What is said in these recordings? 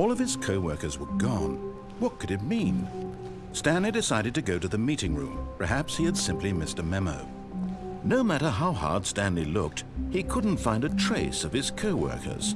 All of his co-workers were gone. What could it mean? Stanley decided to go to the meeting room. Perhaps he had simply missed a memo. No matter how hard Stanley looked, he couldn't find a trace of his co-workers.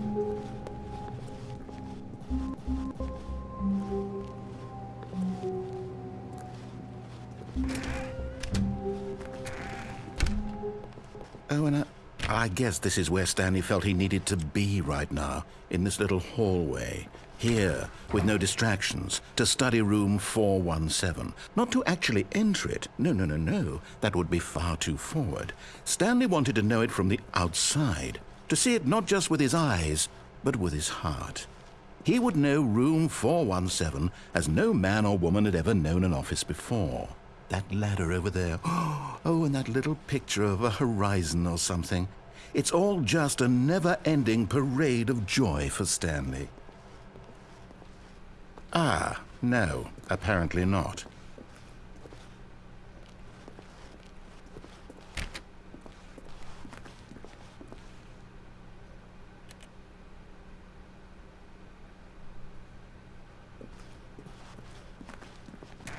Oh, and I, I guess this is where Stanley felt he needed to be right now, in this little hallway. Here, with no distractions, to study room 417. Not to actually enter it. No, no, no, no. That would be far too forward. Stanley wanted to know it from the outside. To see it not just with his eyes, but with his heart. He would know room 417 as no man or woman had ever known an office before. That ladder over there. Oh, and that little picture of a horizon or something. It's all just a never-ending parade of joy for Stanley. Ah, no, apparently not.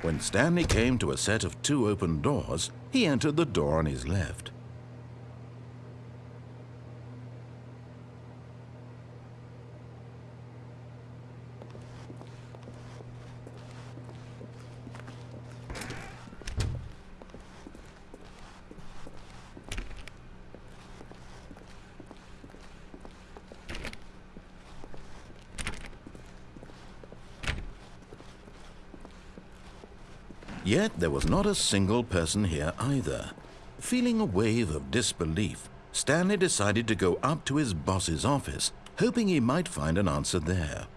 When Stanley came to a set of two open doors, he entered the door on his left. Yet there was not a single person here either. Feeling a wave of disbelief, Stanley decided to go up to his boss's office, hoping he might find an answer there.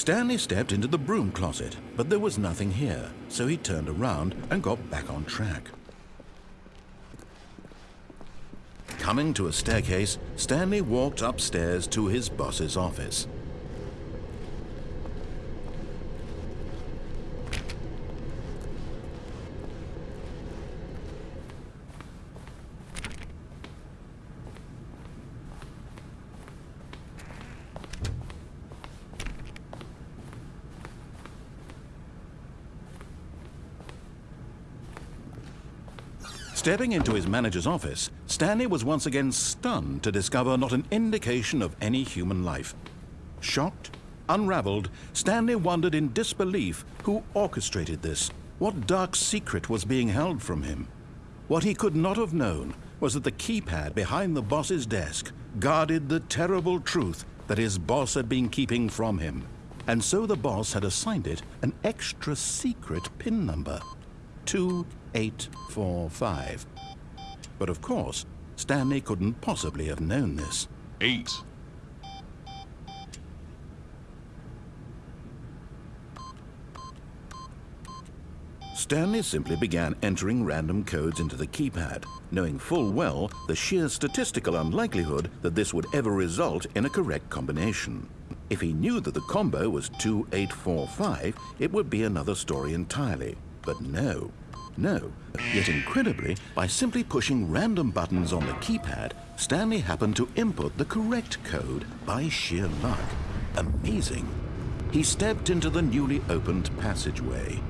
Stanley stepped into the broom closet, but there was nothing here, so he turned around and got back on track. Coming to a staircase, Stanley walked upstairs to his boss's office. Stepping into his manager's office, Stanley was once again stunned to discover not an indication of any human life. Shocked, unraveled, Stanley wondered in disbelief who orchestrated this, what dark secret was being held from him. What he could not have known was that the keypad behind the boss's desk guarded the terrible truth that his boss had been keeping from him. And so the boss had assigned it an extra secret PIN number. 2845. But of course, Stanley couldn't possibly have known this. Eight. Stanley simply began entering random codes into the keypad, knowing full well the sheer statistical unlikelihood that this would ever result in a correct combination. If he knew that the combo was 2845, it would be another story entirely. But no, no. Yet incredibly, by simply pushing random buttons on the keypad, Stanley happened to input the correct code by sheer luck. Amazing. He stepped into the newly opened passageway.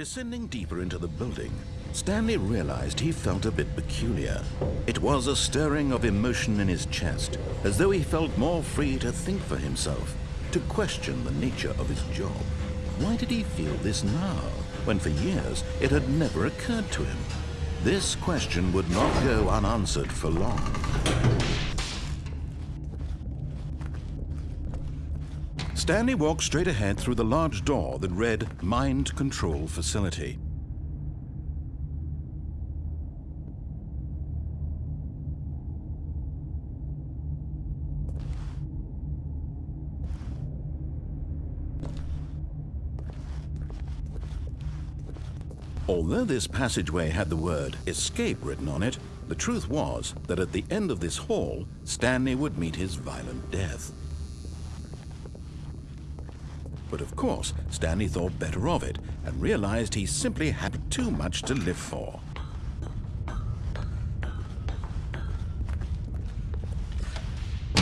Descending deeper into the building, Stanley realized he felt a bit peculiar. It was a stirring of emotion in his chest, as though he felt more free to think for himself, to question the nature of his job. Why did he feel this now, when for years it had never occurred to him? This question would not go unanswered for long. Stanley walked straight ahead through the large door that read Mind Control Facility. Although this passageway had the word escape written on it, the truth was that at the end of this hall, Stanley would meet his violent death. But of course, Stanley thought better of it and realized he simply had too much to live for.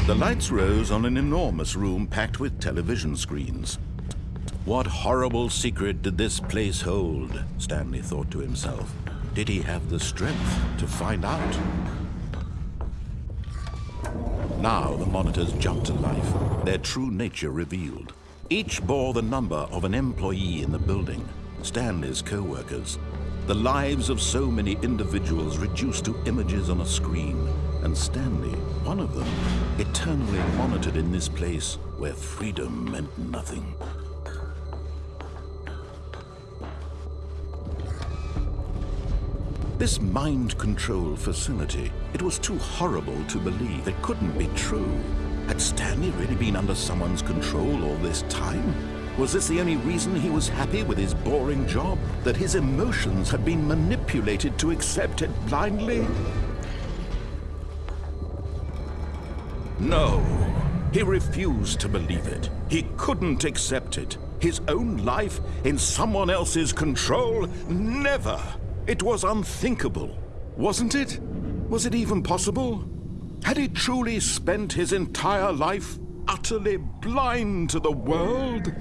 The lights rose on an enormous room packed with television screens. What horrible secret did this place hold? Stanley thought to himself. Did he have the strength to find out? Now the monitors jumped to life, their true nature revealed. Each bore the number of an employee in the building, Stanley's co-workers. The lives of so many individuals reduced to images on a screen, and Stanley, one of them, eternally monitored in this place where freedom meant nothing. This mind control facility, it was too horrible to believe it couldn't be true. Had Stanley really been under someone's control all this time? Was this the only reason he was happy with his boring job? That his emotions had been manipulated to accept it blindly? No. He refused to believe it. He couldn't accept it. His own life in someone else's control? Never! It was unthinkable. Wasn't it? Was it even possible? Had he truly spent his entire life utterly blind to the world?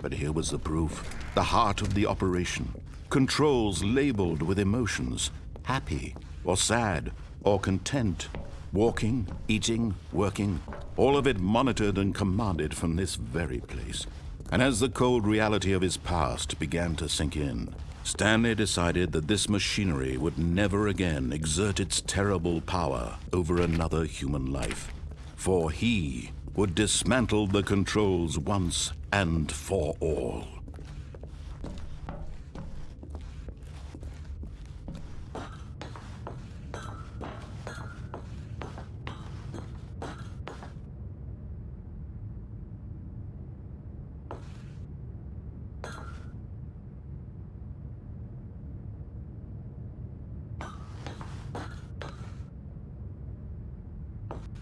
But here was the proof. The heart of the operation. Controls labeled with emotions. Happy, or sad, or content. Walking, eating, working. All of it monitored and commanded from this very place. And as the cold reality of his past began to sink in, Stanley decided that this machinery would never again exert its terrible power over another human life, for he would dismantle the controls once and for all.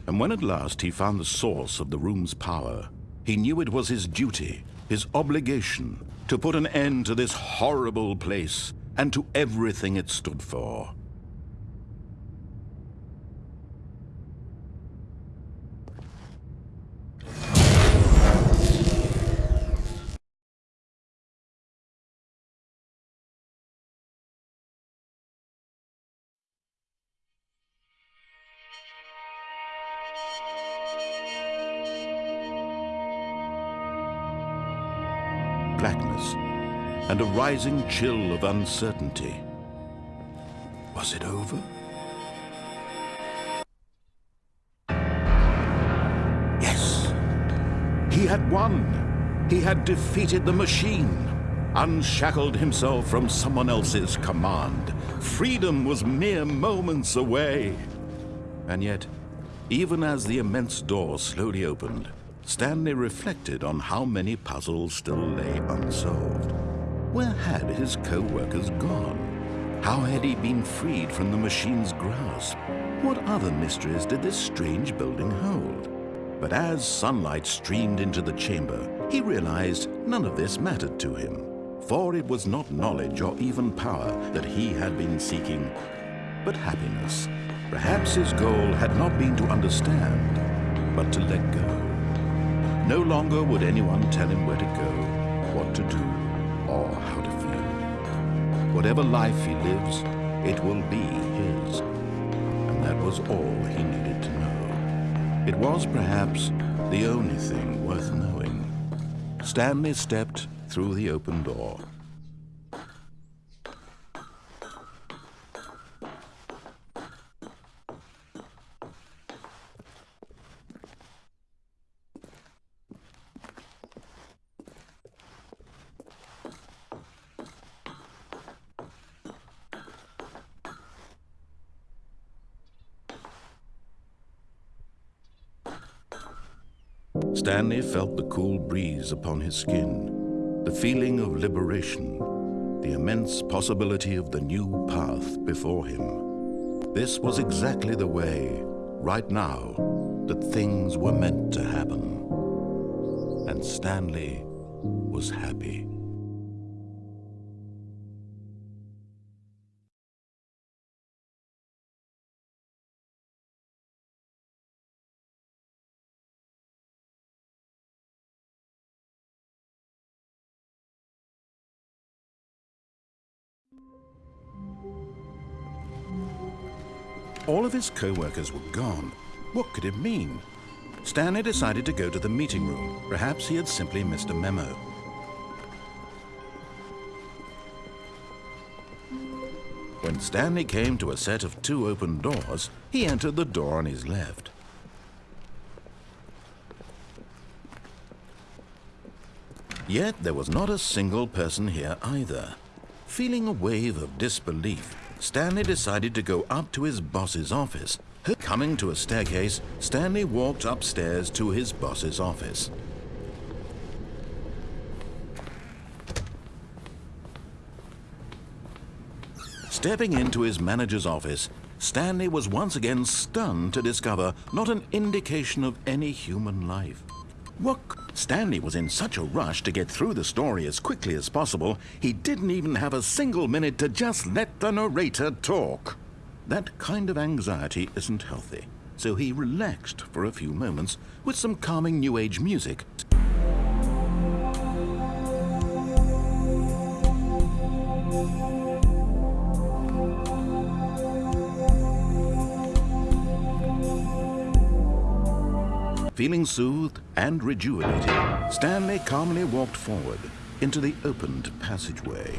And when at last he found the source of the room's power, he knew it was his duty, his obligation, to put an end to this horrible place and to everything it stood for. Rising chill of uncertainty. Was it over? Yes. He had won. He had defeated the machine, unshackled himself from someone else's command. Freedom was mere moments away. And yet, even as the immense door slowly opened, Stanley reflected on how many puzzles still lay unsolved. Where had his co-workers gone? How had he been freed from the machine's grasp? What other mysteries did this strange building hold? But as sunlight streamed into the chamber, he realized none of this mattered to him. For it was not knowledge or even power that he had been seeking, but happiness. Perhaps his goal had not been to understand, but to let go. No longer would anyone tell him where to go, what to do, or how to feel. Whatever life he lives, it will be his. And that was all he needed to know. It was perhaps the only thing worth knowing. Stanley stepped through the open door. Stanley felt the cool breeze upon his skin, the feeling of liberation, the immense possibility of the new path before him. This was exactly the way, right now, that things were meant to happen. And Stanley was happy. All of his co-workers were gone. What could it mean? Stanley decided to go to the meeting room. Perhaps he had simply missed a memo. When Stanley came to a set of two open doors, he entered the door on his left. Yet there was not a single person here either. Feeling a wave of disbelief, Stanley decided to go up to his boss's office. Coming to a staircase, Stanley walked upstairs to his boss's office. Stepping into his manager's office, Stanley was once again stunned to discover not an indication of any human life. What? Stanley was in such a rush to get through the story as quickly as possible, he didn't even have a single minute to just let the narrator talk. That kind of anxiety isn't healthy, so he relaxed for a few moments with some calming New Age music Feeling soothed and rejuvenated, Stanley calmly walked forward into the opened passageway.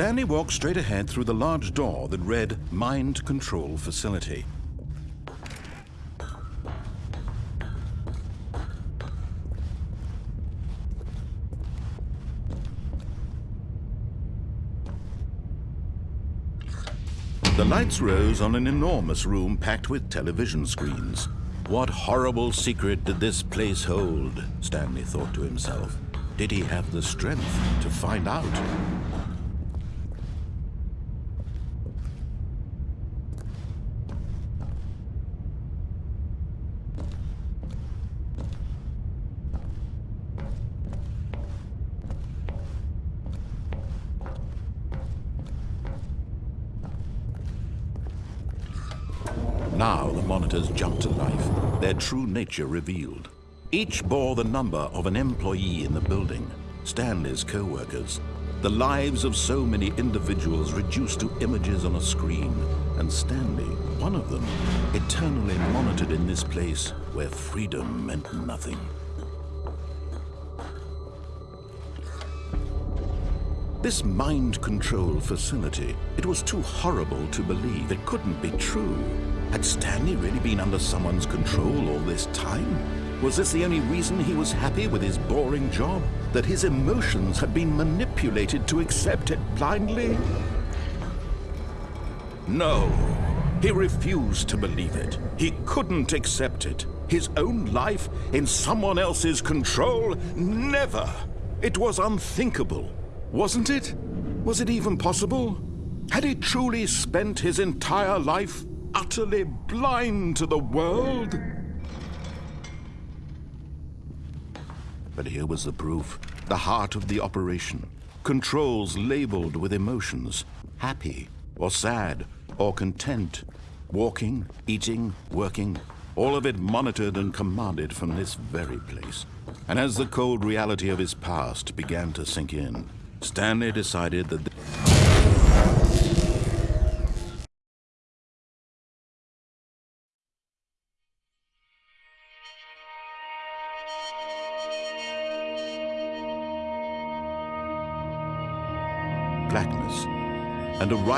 Stanley walked straight ahead through the large door that read Mind Control Facility. The lights rose on an enormous room packed with television screens. What horrible secret did this place hold? Stanley thought to himself. Did he have the strength to find out? True nature revealed. Each bore the number of an employee in the building, Stanley's co-workers, the lives of so many individuals reduced to images on a screen, and Stanley, one of them, eternally monitored in this place where freedom meant nothing. This mind control facility, it was too horrible to believe. It couldn't be true. Had Stanley really been under someone's control all this time? Was this the only reason he was happy with his boring job? That his emotions had been manipulated to accept it blindly? No. He refused to believe it. He couldn't accept it. His own life in someone else's control? Never! It was unthinkable. Wasn't it? Was it even possible? Had he truly spent his entire life utterly blind to the world? But here was the proof. The heart of the operation. Controls labeled with emotions. Happy, or sad, or content. Walking, eating, working. All of it monitored and commanded from this very place. And as the cold reality of his past began to sink in, Stanley decided that...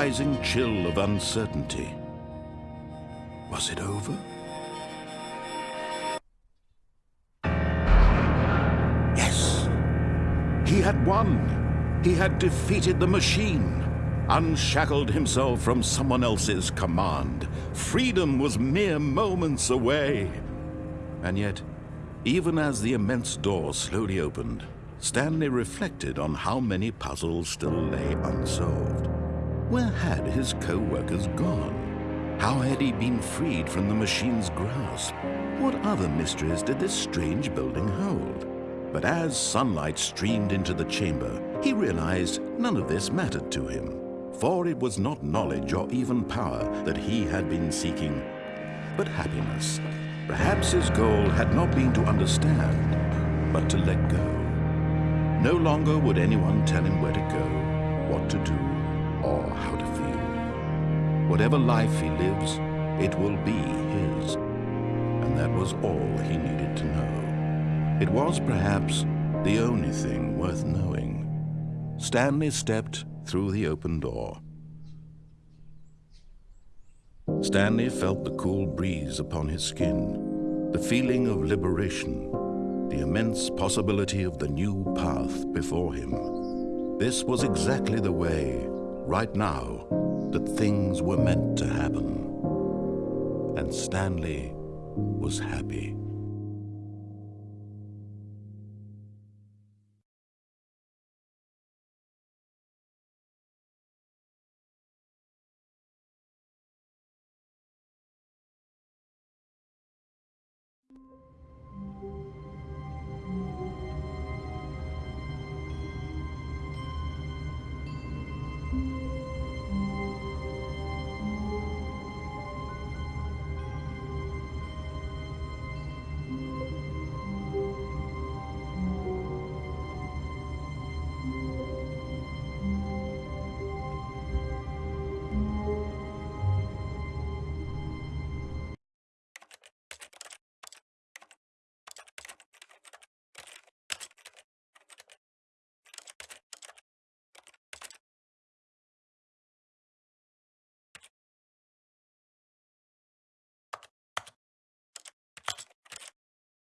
rising chill of uncertainty. Was it over? Yes! He had won! He had defeated the machine, unshackled himself from someone else's command. Freedom was mere moments away. And yet, even as the immense door slowly opened, Stanley reflected on how many puzzles still lay unsolved. Where had his co-workers gone? How had he been freed from the machine's grasp? What other mysteries did this strange building hold? But as sunlight streamed into the chamber, he realized none of this mattered to him, for it was not knowledge or even power that he had been seeking, but happiness. Perhaps his goal had not been to understand, but to let go. No longer would anyone tell him where to go, what to do, or how to feel. Whatever life he lives, it will be his. And that was all he needed to know. It was perhaps the only thing worth knowing. Stanley stepped through the open door. Stanley felt the cool breeze upon his skin, the feeling of liberation, the immense possibility of the new path before him. This was exactly the way, right now, that things were meant to happen. And Stanley was happy.